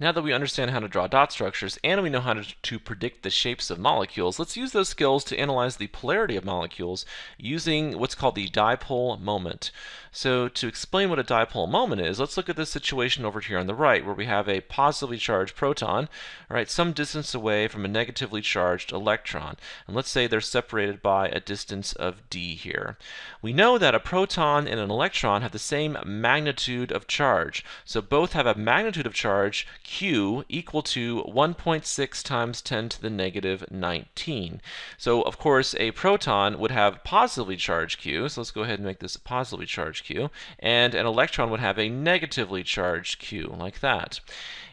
Now that we understand how to draw dot structures and we know how to, to, predict the shapes of molecules, let's use those skills to analyze the polarity of molecules using what's called the dipole moment. So to explain what a dipole moment is, let's look at this situation over here on the right where we have a positively charged proton, right, some distance away from a negatively charged electron. And let's say they're separated by a distance of d here. We know that a proton and an electron have the same magnitude of charge. So both have a magnitude of charge q equal to 1.6 times 10 to the negative 19. So of course a proton would have positively charged q, so let's go ahead and make this a positively charged q, and an electron would have a negatively charged q, like that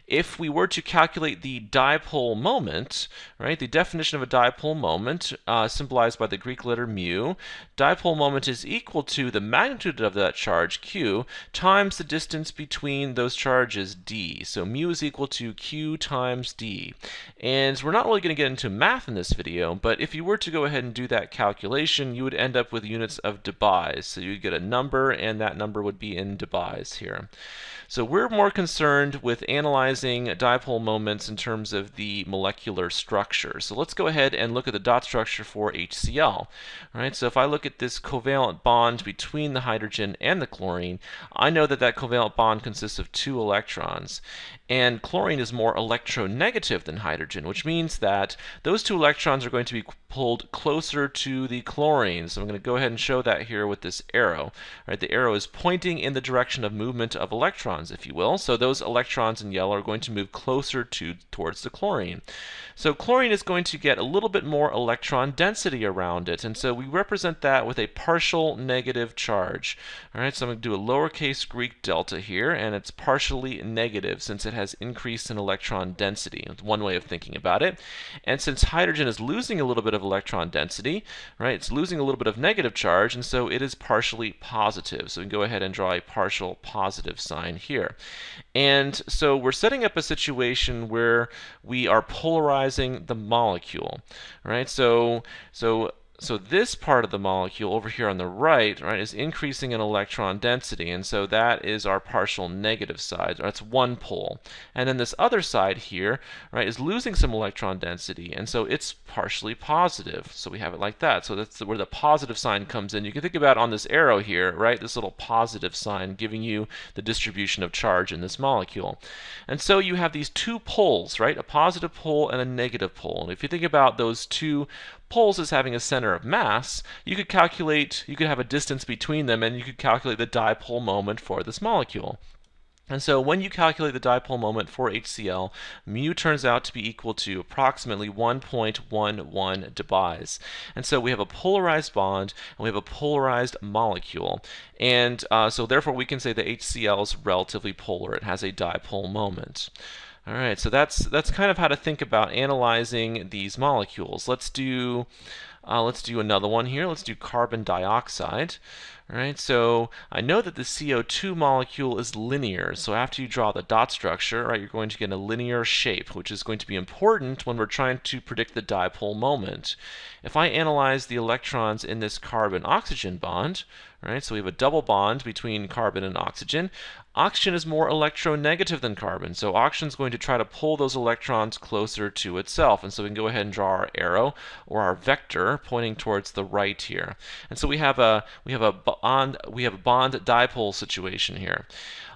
if we were to calculate the dipole moment, right, the definition of a dipole moment, uh, symbolized by the Greek letter mu, dipole moment is equal to the magnitude of that charge, q, times the distance between those charges, d. So mu is equal to q times d. And we're not really going to get into math in this video, but if you were to go ahead and do that calculation, you would end up with units of debye. So you'd get a number, and that number would be in debye here. So we're more concerned with analyzing dipole moments in terms of the molecular structure. So let's go ahead and look at the dot structure for HCl. All right, so if I look at this covalent bond between the hydrogen and the chlorine, I know that that covalent bond consists of two electrons. And chlorine is more electronegative than hydrogen, which means that those two electrons are going to be pulled closer to the chlorine. So I'm going to go ahead and show that here with this arrow. All right, the arrow is pointing in the direction of movement of electrons, if you will. So those electrons in yellow are going to move closer to towards the chlorine. So chlorine is going to get a little bit more electron density around it, and so we represent that with a partial negative charge. All right, so I'm going to do a lowercase Greek delta here, and it's partially negative since it has increased in electron density. One way of thinking about it. And since hydrogen is losing a little bit of electron density, right, it's losing a little bit of negative charge, and so it is partially positive. So we can go ahead and draw a partial positive sign here. And so we're setting up a situation where we are polarizing the molecule, right? So, so so this part of the molecule over here on the right, right, is increasing in electron density, and so that is our partial negative side. That's one pole. And then this other side here, right, is losing some electron density, and so it's partially positive. So we have it like that. So that's where the positive sign comes in. You can think about on this arrow here, right, this little positive sign giving you the distribution of charge in this molecule. And so you have these two poles, right, a positive pole and a negative pole. And if you think about those two poles as having a center of mass, you could calculate, you could have a distance between them and you could calculate the dipole moment for this molecule. And so when you calculate the dipole moment for HCl, mu turns out to be equal to approximately 1.11 debye. And so we have a polarized bond and we have a polarized molecule. And uh, so therefore we can say that HCl is relatively polar. It has a dipole moment. All right, so that's that's kind of how to think about analyzing these molecules. Let's do uh, let's do another one here. Let's do carbon dioxide. All right, so I know that the CO2 molecule is linear, so after you draw the dot structure, right, you're going to get a linear shape, which is going to be important when we're trying to predict the dipole moment. If I analyze the electrons in this carbon-oxygen bond, right, so we have a double bond between carbon and oxygen, Oxygen is more electronegative than carbon, so oxygen is going to try to pull those electrons closer to itself. And so we can go ahead and draw our arrow or our vector pointing towards the right here. And so we have a we have a bond we have a bond dipole situation here.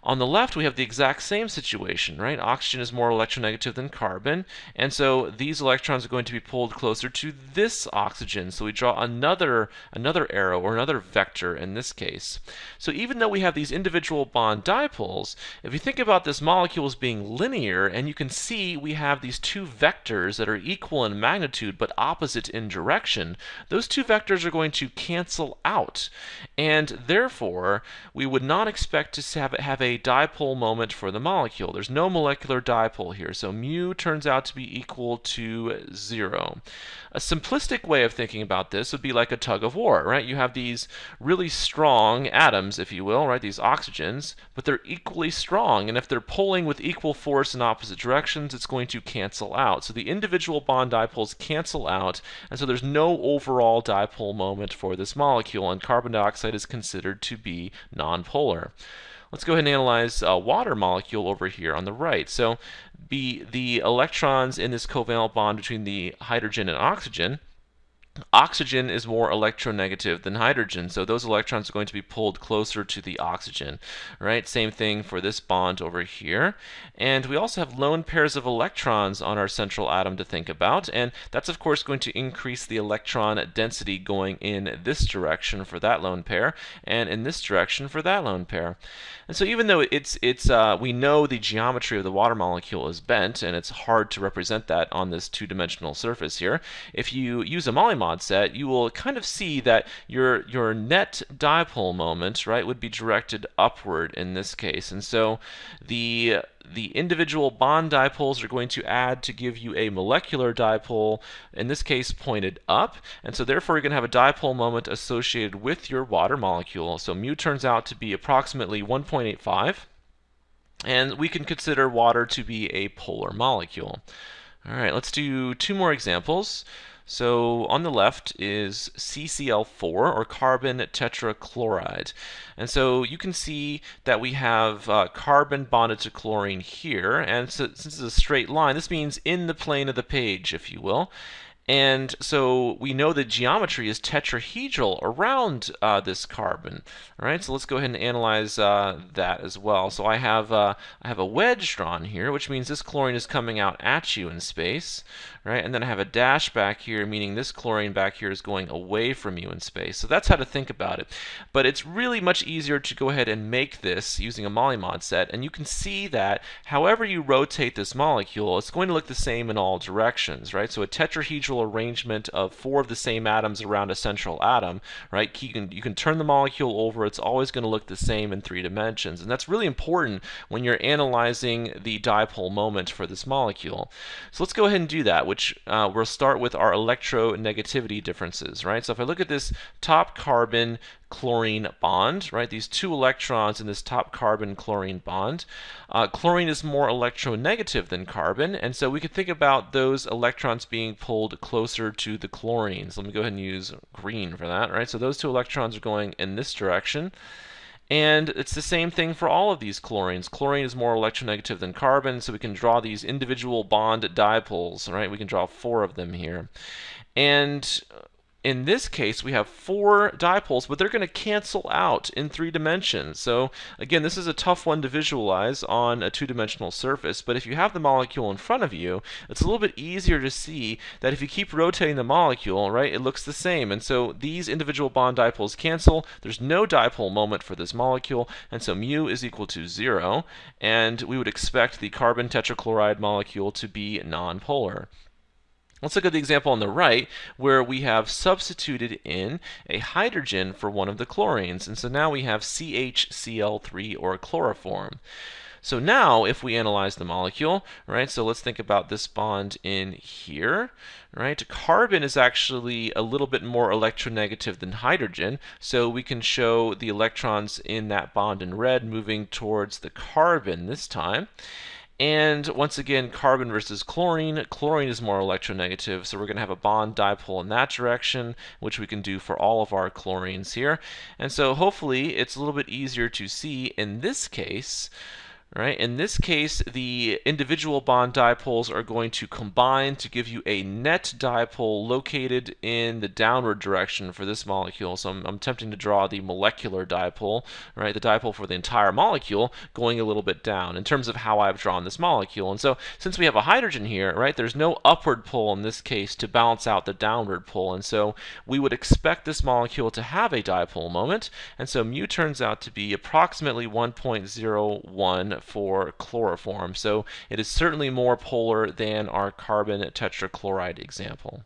On the left, we have the exact same situation, right? Oxygen is more electronegative than carbon, and so these electrons are going to be pulled closer to this oxygen. So we draw another, another arrow or another vector in this case. So even though we have these individual bond dipoles, if you think about this molecule as being linear, and you can see we have these two vectors that are equal in magnitude but opposite in direction, those two vectors are going to cancel out. And therefore, we would not expect to have, have a dipole moment for the molecule. There's no molecular dipole here, so mu turns out to be equal to zero. A simplistic way of thinking about this would be like a tug of war, right? You have these really strong atoms, if you will, right, these oxygens, but they're equally strong, and if they're pulling with equal force in opposite directions, it's going to cancel out. So the individual bond dipoles cancel out, and so there's no overall dipole moment for this molecule, and carbon dioxide is considered to be nonpolar. Let's go ahead and analyze a water molecule over here on the right. So be the electrons in this covalent bond between the hydrogen and oxygen Oxygen is more electronegative than hydrogen, so those electrons are going to be pulled closer to the oxygen, right? Same thing for this bond over here. And we also have lone pairs of electrons on our central atom to think about, and that's of course going to increase the electron density going in this direction for that lone pair, and in this direction for that lone pair. And so even though it's, it's uh, we know the geometry of the water molecule is bent, and it's hard to represent that on this two-dimensional surface here, if you use a mod set, you will kind of see that your, your net dipole moment, right, would be directed upward in this case. And so the the individual bond dipoles are going to add to give you a molecular dipole, in this case pointed up, and so therefore you're going to have a dipole moment associated with your water molecule. So mu turns out to be approximately 1.85, and we can consider water to be a polar molecule. All right, let's do two more examples. So on the left is CCl4 or carbon tetrachloride. And so you can see that we have uh, carbon bonded to chlorine here. And so, since it's a straight line, this means in the plane of the page, if you will. And so we know the geometry is tetrahedral around uh, this carbon. All right, so let's go ahead and analyze uh, that as well. So I have uh, I have a wedge drawn here, which means this chlorine is coming out at you in space, right? And then I have a dash back here, meaning this chlorine back here is going away from you in space. So that's how to think about it. But it's really much easier to go ahead and make this using a Molymod set, and you can see that however you rotate this molecule, it's going to look the same in all directions, right? So a tetrahedral arrangement of four of the same atoms around a central atom, right? You can, you can turn the molecule over, it's always going to look the same in three dimensions. And that's really important when you're analyzing the dipole moment for this molecule. So let's go ahead and do that, which uh, we'll start with our electronegativity differences, right? So if I look at this top carbon chlorine bond, right? These two electrons in this top carbon chlorine bond. Uh, chlorine is more electronegative than carbon, and so we could think about those electrons being pulled closer to the chlorine. So let me go ahead and use green for that, right? So those two electrons are going in this direction. And it's the same thing for all of these chlorines. Chlorine is more electronegative than carbon, so we can draw these individual bond dipoles, right? We can draw four of them here. And in this case, we have four dipoles, but they're going to cancel out in three dimensions. So again, this is a tough one to visualize on a two-dimensional surface, but if you have the molecule in front of you, it's a little bit easier to see that if you keep rotating the molecule, right, it looks the same. And so these individual bond dipoles cancel. There's no dipole moment for this molecule, and so mu is equal to zero, and we would expect the carbon tetrachloride molecule to be nonpolar. Let's look at the example on the right where we have substituted in a hydrogen for one of the chlorines. And so now we have CHCl3 or chloroform. So now if we analyze the molecule, right, so let's think about this bond in here, right? Carbon is actually a little bit more electronegative than hydrogen, so we can show the electrons in that bond in red moving towards the carbon this time. And once again, carbon versus chlorine. Chlorine is more electronegative, so we're going to have a bond dipole in that direction, which we can do for all of our chlorines here. And so hopefully it's a little bit easier to see in this case Right? In this case, the individual bond dipoles are going to combine to give you a net dipole located in the downward direction for this molecule. So I'm, I'm attempting to draw the molecular dipole, right? The dipole for the entire molecule going a little bit down in terms of how I've drawn this molecule. And so since we have a hydrogen here, right, there's no upward pull in this case to balance out the downward pull. And so we would expect this molecule to have a dipole moment. And so mu turns out to be approximately 1.01 for chloroform. So it is certainly more polar than our carbon tetrachloride example.